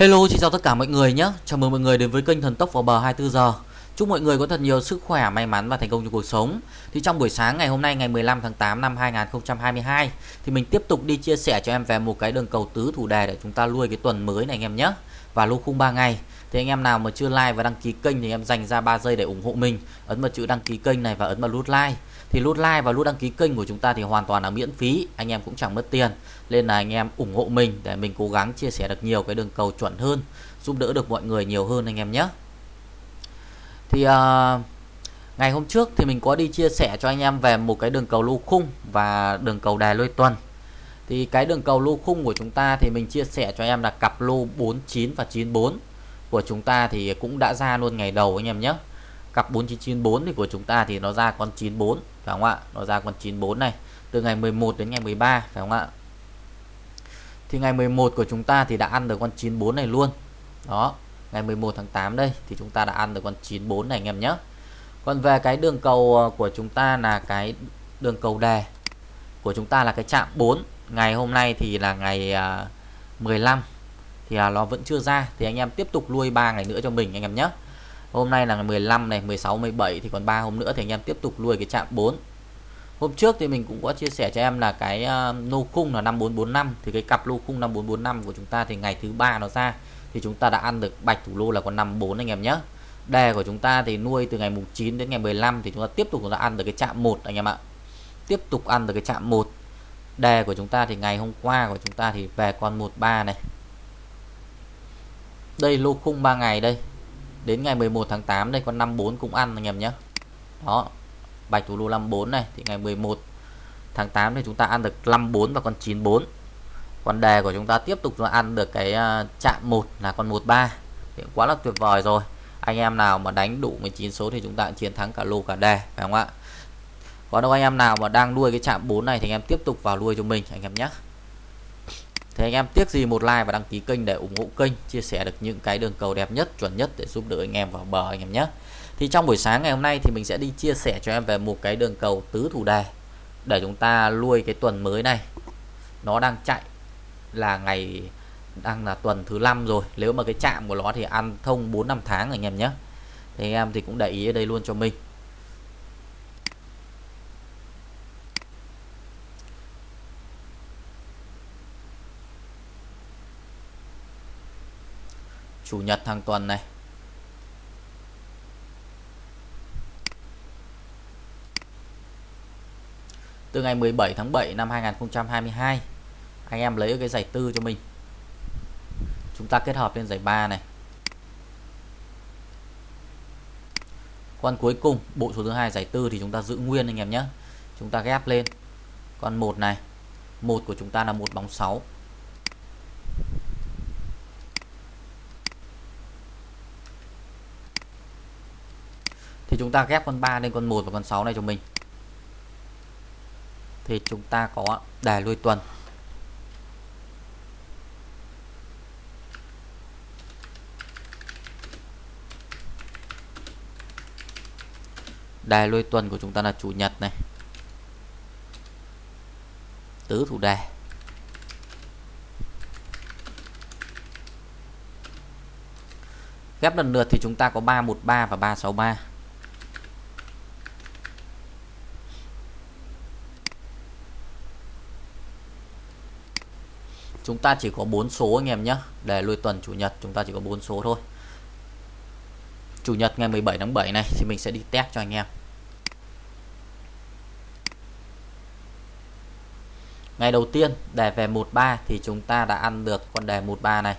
Hello, xin chào tất cả mọi người nhé. Chào mừng mọi người đến với kênh Thần Tốc vào bờ 24 giờ. Chúc mọi người có thật nhiều sức khỏe, may mắn và thành công trong cuộc sống. Thì trong buổi sáng ngày hôm nay ngày 15 tháng 8 năm 2022 thì mình tiếp tục đi chia sẻ cho em về một cái đường cầu tứ thủ đề để chúng ta nuôi cái tuần mới này anh em nhé. Và lô khung 3 ngày. Thì anh em nào mà chưa like và đăng ký kênh thì em dành ra 3 giây để ủng hộ mình. Ấn vào chữ đăng ký kênh này và ấn vào nút like. Thì nút like và nút đăng ký kênh của chúng ta thì hoàn toàn là miễn phí anh em cũng chẳng mất tiền. Nên là anh em ủng hộ mình để mình cố gắng chia sẻ được nhiều cái đường cầu chuẩn hơn giúp đỡ được mọi người nhiều hơn anh em nhé. Thì uh, ngày hôm trước thì mình có đi chia sẻ cho anh em về một cái đường cầu lô khung và đường cầu đài lôi tuần. Thì cái đường cầu lô khung của chúng ta thì mình chia sẻ cho em là cặp lô 49 và 94 của chúng ta thì cũng đã ra luôn ngày đầu anh em nhé. Cặp 4994 thì của chúng ta thì nó ra con 94 phải không ạ? Nó ra con 94 này, từ ngày 11 đến ngày 13 phải không ạ? Thì ngày 11 của chúng ta thì đã ăn được con 94 này luôn. Đó, ngày 11 tháng 8 đây thì chúng ta đã ăn được con 94 này anh em nhé. Còn về cái đường cầu ờ, của chúng ta là cái đường cầu đề. Của chúng ta là cái chạm 4 ngày hôm nay thì là ngày ờ, 15 thì à, nó vẫn chưa ra. Thì anh em tiếp tục nuôi 3 ngày nữa cho mình anh em nhé. Hôm nay là ngày 15 này 16 17 thì còn 3 hôm nữa thì anh em tiếp tục nuôi cái chạm 4 hôm trước thì mình cũng có chia sẻ cho em là cái uh, lô khung là 5445 thì cái cặp lô khung 5445 của chúng ta thì ngày thứ ba nó ra. Thì chúng ta đã ăn được bạch thủ lô là con 54 anh em nhé. Đề của chúng ta thì nuôi từ ngày mùng 9 đến ngày 15 thì chúng ta tiếp tục chúng ta ăn được cái chạm 1 anh em ạ. Tiếp tục ăn được cái chạm 1 đề của chúng ta thì ngày hôm qua của chúng ta thì về con 13 này đây, lô khung 3 ngày đây. Đến ngày 11 tháng 8 đây, con 54 cũng ăn, anh em nhé. Đó, bạch thủ lô 54 này, thì ngày 11 tháng 8 thì chúng ta ăn được 54 và con 94 còn đề của chúng ta tiếp tục là ăn được cái à, chạm 1 là con 13 thì quá là tuyệt vời rồi. Anh em nào mà đánh đủ 19 số thì chúng ta chiến thắng cả lô cả đề, phải không ạ? Còn đâu anh em nào mà đang nuôi cái chạm 4 này thì anh em tiếp tục vào nuôi cho mình, anh em nhé thì anh em, tiếc gì một like và đăng ký kênh để ủng hộ kênh, chia sẻ được những cái đường cầu đẹp nhất, chuẩn nhất để giúp đỡ anh em vào bờ anh em nhé. Thì trong buổi sáng ngày hôm nay thì mình sẽ đi chia sẻ cho em về một cái đường cầu tứ thủ đề để chúng ta nuôi cái tuần mới này. Nó đang chạy là ngày, đang là tuần thứ năm rồi. Nếu mà cái chạm của nó thì ăn thông 4 năm tháng anh em nhé. Thì anh em thì cũng để ý ở đây luôn cho mình. Chủ nhật hàng tuần này. Từ ngày 17 tháng 7 năm 2022 anh em lấy cái giải tư cho mình. Chúng ta kết hợp lên giải 3 này. Con cuối cùng, bộ số thứ hai giải tư thì chúng ta giữ nguyên anh em nhé. Chúng ta ghép lên. Con một này. Một của chúng ta là một bóng 6 thì chúng ta ghép con 3 lên con 1 và con 6 này cho mình. Thì chúng ta có đài lui tuần. Đài lui tuần của chúng ta là chủ nhật này. Tứ thủ đề. Ghép lần lượt thì chúng ta có 313 và 363 chúng ta chỉ có 4 số anh em nhé. Để lui tuần chủ nhật, chúng ta chỉ có 4 số thôi. Chủ nhật ngày 17 tháng 7 này thì mình sẽ đi test cho anh em. Ngày đầu tiên, đề về 13 thì chúng ta đã ăn được con đề 13 này.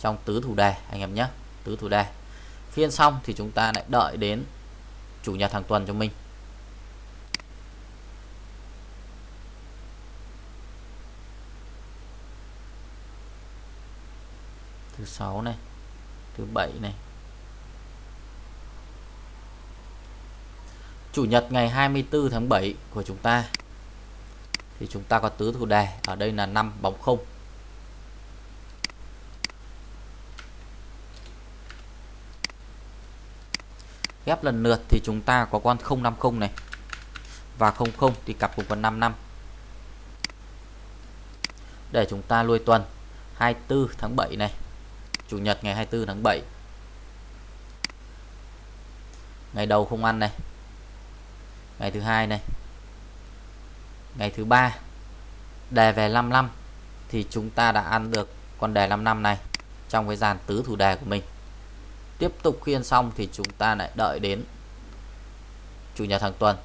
Trong tứ thủ đề, anh em nhé. Tứ thủ đề. Phiên xong thì chúng ta lại đợi đến chủ nhật hàng tuần cho mình. Thứ sáu này, thứ bảy này. Chủ nhật ngày 24 tháng 7 của chúng ta. Thì chúng ta có tứ thủ đề ở đây là 5 bóng không. Ghép lần lượt thì chúng ta có con 050 này. Và 00 thì cặp cùng con 55 để chúng ta nuôi tuần 24 tháng 7 này chủ nhật ngày 24 tháng 7 ngày đầu không ăn này. Ngày thứ hai này. Ngày thứ ba đề về 55 thì chúng ta đã ăn được con đề 55 này trong cái dàn tứ thủ đề của mình. Tiếp tục khiên xong thì chúng ta lại đợi đến chủ nhật hàng tuần.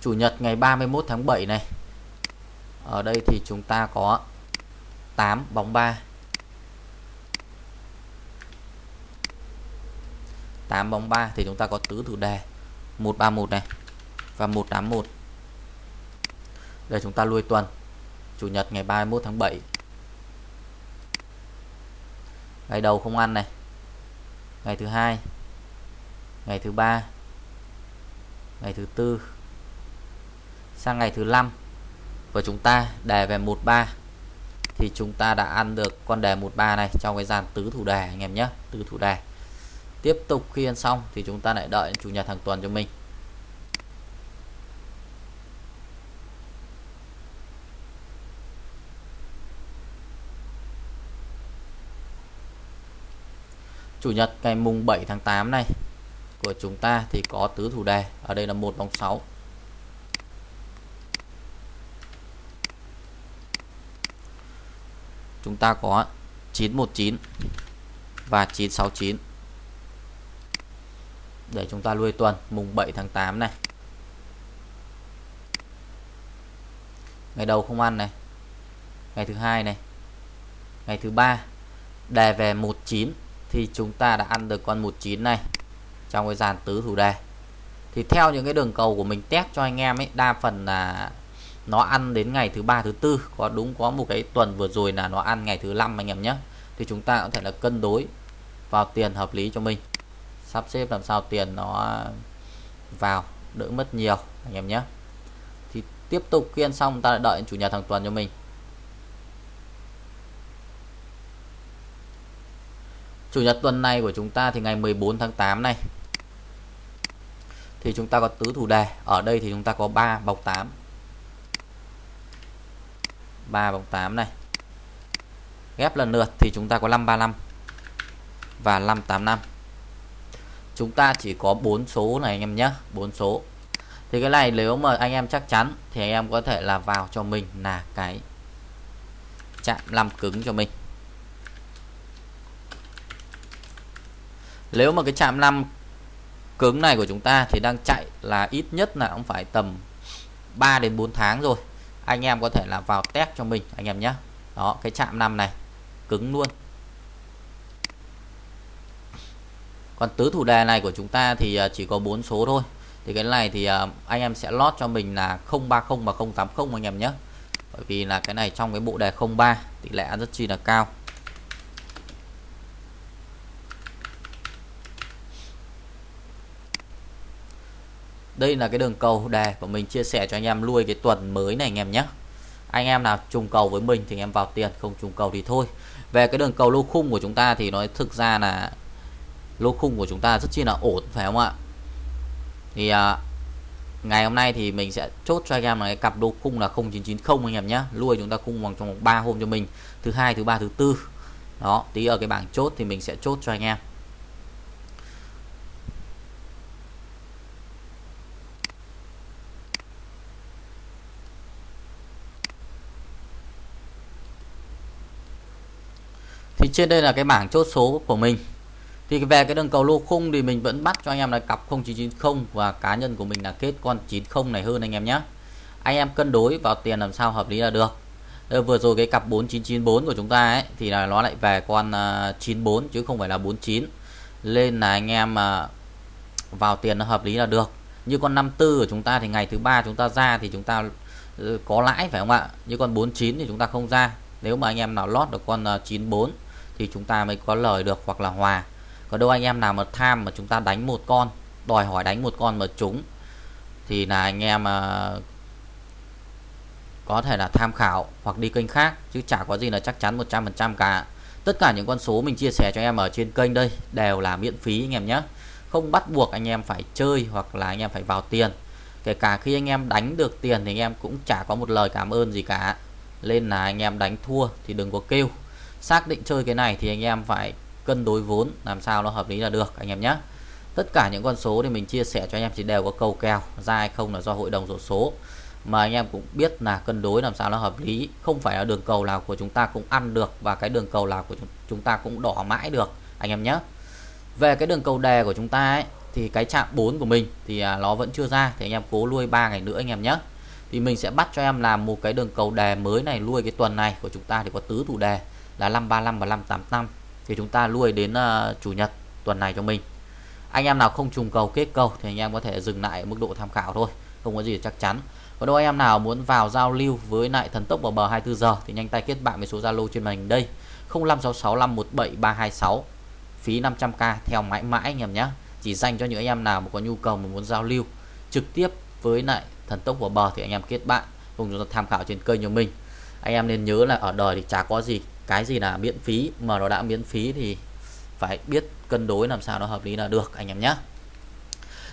Chủ nhật ngày 31 tháng 7 này. Ở đây thì chúng ta có 8 bóng 3 8 bóng 3 thì chúng ta có tứ thủ đề. 131 này và 181 để chúng ta lui tuần. Chủ nhật ngày 31 tháng 7 ngày đầu không ăn này. Ngày thứ hai. Ngày thứ ba. Ngày thứ tư sang ngày thứ năm. Và chúng ta đề về 13 thì chúng ta đã ăn được con đề 13 này trong cái dàn tứ thủ đề, anh em nhé, tứ thủ đề. Tiếp tục khi ăn xong thì chúng ta lại đợi chủ nhật hàng tuần cho mình. Chủ nhật ngày mùng 7 tháng 8 này của chúng ta thì có tứ thủ đề. Ở đây là một bóng 6 chúng ta có 919 và 969 để chúng ta lui tuần, mùng 7 tháng 8 này. Ngày đầu không ăn này. Ngày thứ hai này. Ngày thứ ba, đề về 19 thì chúng ta đã ăn được con 19 này trong cái dàn tứ thủ đề. Thì theo những cái đường cầu của mình test cho anh em ấy, đa phần là nó ăn đến ngày thứ ba, thứ tư. Có đúng, có một cái tuần vừa rồi là nó ăn ngày thứ năm anh em nhé. Thì chúng ta có thể là cân đối vào tiền hợp lý cho mình. Sắp xếp làm sao tiền nó vào, đỡ mất nhiều anh em nhé. Thì tiếp tục kiên xong, ta lại đợi chủ nhật hàng tuần cho mình. Chủ nhật tuần này của chúng ta thì ngày 14 tháng 8 này. Thì chúng ta có tứ thủ đề. Ở đây thì chúng ta có 3 bọc 8 3 bóng 8 này. Ghép lần lượt thì chúng ta có 535 và 585 chúng ta chỉ có 4 số này anh em nhé 4 số. Thì cái này nếu mà anh em chắc chắn thì anh em có thể là vào cho mình là cái chạm 5 cứng cho mình. Nếu mà cái chạm 5 cứng này của chúng ta thì đang chạy là ít nhất là cũng phải tầm 3 đến 4 tháng rồi anh em có thể là vào test cho mình, anh em nhé. Đó, cái chạm 5 này, cứng luôn. Còn tứ thủ đề này của chúng ta thì à, chỉ có 4 số thôi. Thì cái này thì à, anh em sẽ lót cho mình là 030 và 080 anh em nhé. Bởi vì là cái này trong cái bộ đề 03 tỷ lệ rất chi là cao. Đây là cái đường cầu đề. Của mình chia sẻ cho anh em nuôi cái tuần mới này anh em nhé. Anh em nào trùng cầu với mình thì anh em vào tiền không trùng cầu thì thôi. Về cái đường cầu lô khung của chúng ta thì nói thực ra là lô khung của chúng ta rất chi là ổn phải không ạ? Thì à, ngày hôm nay thì mình sẽ chốt cho anh em là cái cặp lô khung là 0990 anh em nhé. Nuôi chúng ta khung bằng trong 3 hôm cho mình. Thứ hai thứ ba thứ tư. Đó tí ở cái bảng chốt thì mình sẽ chốt cho anh em. Thì trên đây là cái bảng chốt số của mình. Thì về cái đường cầu lô khung thì mình vẫn bắt cho anh em là cặp 0990 và cá nhân của mình là kết con 90 này hơn anh em nhé. Anh em cân đối vào tiền làm sao hợp lý là được. Đây, vừa rồi cái cặp 4994 của chúng ta ấy thì là nó lại về con à, 94 chứ không phải là 49 lên là anh em mà vào tiền nó hợp lý là được. Như con 54 của chúng ta thì ngày thứ ba chúng ta ra thì chúng ta ừ, có lãi phải không ạ? Như con 49 thì chúng ta không ra. Nếu mà anh em nào lót được con à, 94 thì chúng ta mới có lời được hoặc là hòa. Còn đâu anh em nào mà tham mà chúng ta đánh một con, đòi hỏi đánh một con mà trúng, thì là anh em mà có thể là tham khảo hoặc đi kênh khác, chứ chả có gì là chắc chắn 100% cả. Tất cả những con số mình chia sẻ cho em ở trên kênh đây đều là miễn phí anh em nhé. Không bắt buộc anh em phải chơi hoặc là anh em phải vào tiền. Kể cả khi anh em đánh được tiền thì anh em cũng chả có một lời cảm ơn gì cả. Nên là anh em đánh thua thì đừng có kêu xác định chơi cái này thì anh em phải cân đối vốn, làm sao nó hợp lý là được, anh em nhé tất cả những con số thì mình chia sẻ cho anh em chỉ đều có cầu kèo, ra hay không là do hội đồng rổ số. Mà anh em cũng biết là cân đối làm sao nó hợp lý, không phải là đường cầu nào của chúng ta cũng ăn được và cái đường cầu nào của chúng ta cũng đỏ mãi được, anh em nhé về cái đường cầu đề của chúng ta ấy, thì cái chạm 4 của mình thì à, nó vẫn chưa ra, thì anh em cố nuôi 3 ngày nữa anh em nhé thì mình sẽ bắt cho em làm một cái đường cầu đề mới này nuôi cái tuần này của chúng ta thì có tứ thủ đề là 535 và 585 thì chúng ta nuôi đến uh, chủ nhật tuần này cho mình. Anh em nào không trùng cầu kết cầu thì anh em có thể dừng lại mức độ tham khảo thôi không có gì chắc chắn. Còn đâu anh em nào muốn vào giao lưu với lại thần tốc vào bờ 24 giờ thì nhanh tay kết bạn với số Zalo trên màn hình đây 0566517326 phí 500k theo mãi mãi anh em nhé. Chỉ dành cho những anh em nào mà có nhu cầu mà muốn giao lưu trực tiếp với lại thần tốc vào bờ thì anh em kết bạn cùng chúng ta tham khảo trên kênh của mình. Anh em nên nhớ là ở đời thì chả có gì cái gì là miễn phí, mà nó đã miễn phí thì phải biết cân đối làm sao nó hợp lý là được, anh em nhé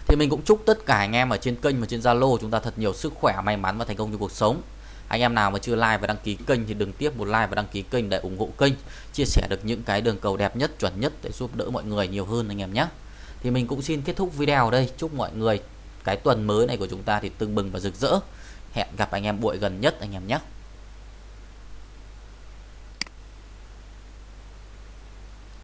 thì mình cũng chúc tất cả anh em ở trên kênh và trên Zalo chúng ta thật nhiều sức khỏe, may mắn và thành công trong cuộc sống. Anh em nào mà chưa like và đăng ký kênh thì đừng tiếp một like và đăng ký kênh để ủng hộ kênh, chia sẻ được những cái đường cầu đẹp nhất, chuẩn nhất để giúp đỡ mọi người nhiều hơn anh em nhé thì mình cũng xin kết thúc video ở đây. Chúc mọi người cái tuần mới này của chúng ta thì tưng bừng và rực rỡ. Hẹn gặp anh em buổi gần nhất anh em nhé